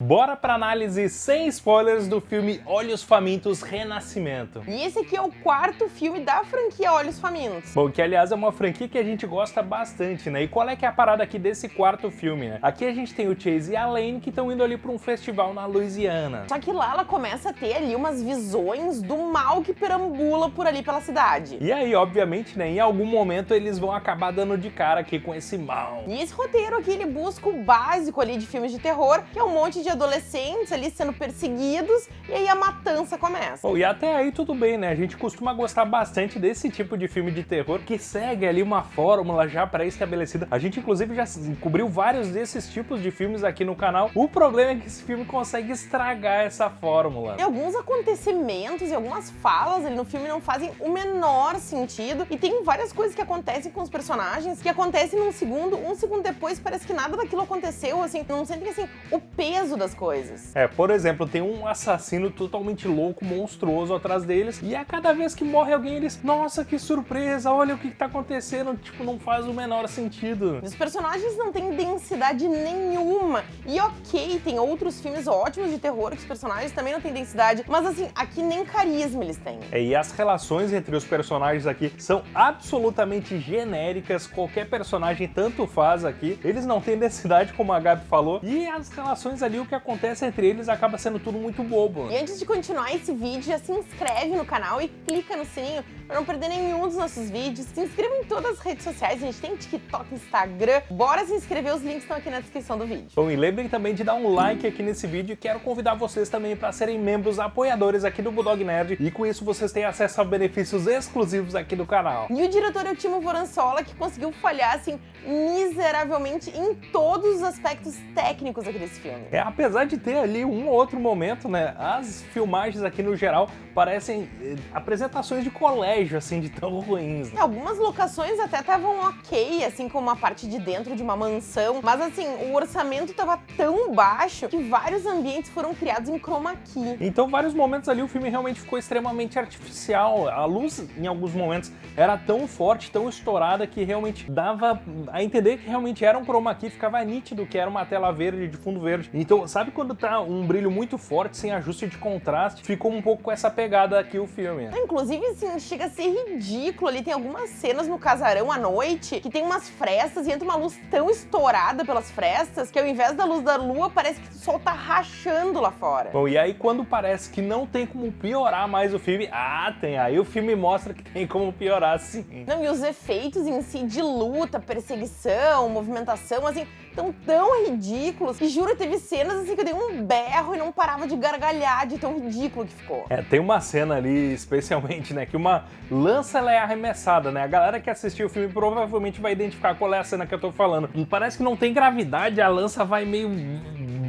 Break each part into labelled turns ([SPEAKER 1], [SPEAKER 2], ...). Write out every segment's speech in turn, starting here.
[SPEAKER 1] Bora pra análise sem spoilers do filme Olhos Famintos Renascimento.
[SPEAKER 2] E esse aqui é o quarto filme da franquia Olhos Famintos.
[SPEAKER 1] Bom, que aliás é uma franquia que a gente gosta bastante, né? E qual é que é a parada aqui desse quarto filme, né? Aqui a gente tem o Chase e a Lane que estão indo ali pra um festival na Louisiana.
[SPEAKER 2] Só que lá ela começa a ter ali umas visões do mal que perambula por ali pela cidade.
[SPEAKER 1] E aí, obviamente, né, em algum momento eles vão acabar dando de cara aqui com esse mal.
[SPEAKER 2] E esse roteiro aqui, ele busca o básico ali de filmes de terror, que é um monte de de adolescentes ali sendo perseguidos e aí a matança começa.
[SPEAKER 1] Oh, e até aí tudo bem, né? A gente costuma gostar bastante desse tipo de filme de terror que segue ali uma fórmula já pré-estabelecida. A gente inclusive já cobriu vários desses tipos de filmes aqui no canal. O problema é que esse filme consegue estragar essa fórmula.
[SPEAKER 2] E alguns acontecimentos e algumas falas ali no filme não fazem o menor sentido e tem várias coisas que acontecem com os personagens que acontecem num segundo, um segundo depois parece que nada daquilo aconteceu, assim, não sentem assim o peso das coisas.
[SPEAKER 1] É, por exemplo, tem um assassino totalmente louco, monstruoso atrás deles, e a cada vez que morre alguém, eles, nossa, que surpresa, olha o que, que tá acontecendo, tipo, não faz o menor sentido.
[SPEAKER 2] Os personagens não têm densidade nenhuma, e ok, tem outros filmes ótimos de terror que os personagens também não têm densidade, mas assim, aqui nem carisma eles têm.
[SPEAKER 1] É, e as relações entre os personagens aqui são absolutamente genéricas, qualquer personagem tanto faz aqui, eles não têm densidade, como a Gabi falou, e as relações ali, o que acontece entre eles acaba sendo tudo muito bobo.
[SPEAKER 2] E antes de continuar esse vídeo, já se inscreve no canal e clica no sininho para não perder nenhum dos nossos vídeos. Se inscreva em todas as redes sociais, a gente tem TikTok, Instagram. Bora se inscrever, os links estão aqui na descrição do vídeo.
[SPEAKER 1] Bom, e lembrem também de dar um like aqui nesse vídeo e quero convidar vocês também para serem membros apoiadores aqui do Bulldog Nerd e com isso vocês têm acesso a benefícios exclusivos aqui do canal.
[SPEAKER 2] E o diretor é o Timo Voranzola, que conseguiu falhar, assim, miseravelmente em todos os aspectos técnicos aqui desse filme.
[SPEAKER 1] É, apesar de ter ali um ou outro momento, né, as filmagens aqui no geral parecem eh, apresentações de colégio, assim, de tão ruins. Né?
[SPEAKER 2] Algumas locações até estavam ok, assim, como a parte de dentro de uma mansão, mas assim, o orçamento estava tão baixo que vários ambientes foram criados em chroma key.
[SPEAKER 1] Então, vários momentos ali o filme realmente ficou extremamente artificial. A luz, em alguns momentos, era tão forte, tão estourada, que realmente dava a entender que realmente era um chroma key, ficava nítido que era uma tela verde, de fundo verde. Então, sabe quando tá um brilho muito forte, sem ajuste de contraste? Ficou um pouco com essa pegada aqui o filme.
[SPEAKER 2] Inclusive, assim, chega a ser ridículo ali. Tem algumas cenas no casarão à noite que tem umas frestas e entra uma luz tão estourada pelas frestas que ao invés da luz da lua, parece que o sol tá rachando lá fora.
[SPEAKER 1] Bom, e aí quando parece que não tem como piorar mais o filme, ah, tem. Aí o filme mostra que tem como piorar sim.
[SPEAKER 2] Não, e os efeitos em si de luta, perseguição, movimentação, assim, tão tão ridículos. E juro, teve cenas assim que eu dei um berro e não parava de gargalhar de tão ridículo que ficou.
[SPEAKER 1] É, tem uma cena ali, especialmente, né, que uma lança ela é arremessada, né? A galera que assistiu o filme provavelmente vai identificar qual é a cena que eu tô falando. Parece que não tem gravidade, a lança vai meio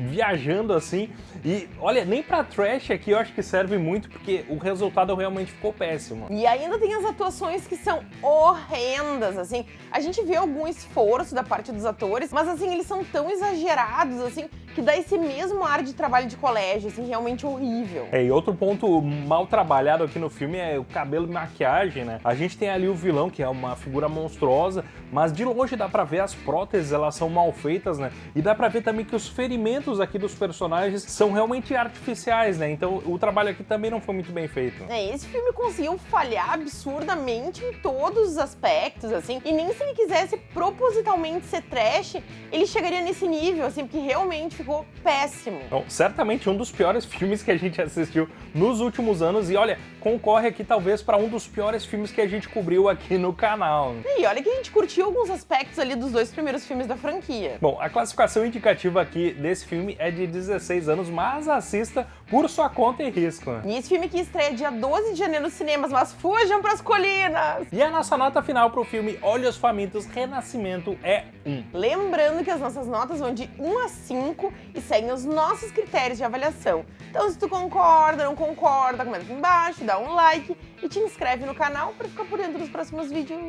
[SPEAKER 1] viajando assim. E olha, nem pra trash aqui eu acho que serve muito, porque o resultado realmente ficou péssimo.
[SPEAKER 2] E ainda tem as atuações que são horrendas, assim. A gente vê algum esforço da parte dos atores, mas assim, eles são tão exagerados, assim, que dá esse mesmo ar de trabalho de colégio, assim, realmente horrível.
[SPEAKER 1] É, e outro ponto mal trabalhado aqui no filme é o cabelo e maquiagem, né? A gente tem ali o vilão, que é uma figura monstruosa, mas de longe dá pra ver as próteses, elas são mal feitas, né? E dá pra ver também que os ferimentos aqui dos personagens são realmente artificiais, né? Então o trabalho aqui também não foi muito bem feito.
[SPEAKER 2] É, esse filme conseguiu falhar absurdamente em todos os aspectos, assim, e nem se ele quisesse propositalmente ser trash, ele chegaria nesse nível, assim, porque realmente ficou péssimo.
[SPEAKER 1] Bom, certamente um dos piores filmes que a gente assistiu nos últimos anos e olha, concorre aqui talvez para um dos piores filmes que a gente cobriu aqui no canal.
[SPEAKER 2] E olha que a gente curtiu alguns aspectos ali dos dois primeiros filmes da franquia.
[SPEAKER 1] Bom, a classificação indicativa aqui desse filme é de 16 anos, mas assista por sua conta e risco.
[SPEAKER 2] E esse filme que estreia dia 12 de janeiro nos cinemas, mas fujam pras colinas!
[SPEAKER 1] E a nossa nota final pro filme Olhos Famintos Renascimento é 1.
[SPEAKER 2] Lembrando que as nossas notas vão de 1 a 5 e seguem os nossos critérios de avaliação. Então se tu concorda, não concorda, comenta aqui embaixo, dá um like e te inscreve no canal para ficar por dentro dos próximos vídeos.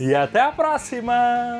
[SPEAKER 1] E até a próxima!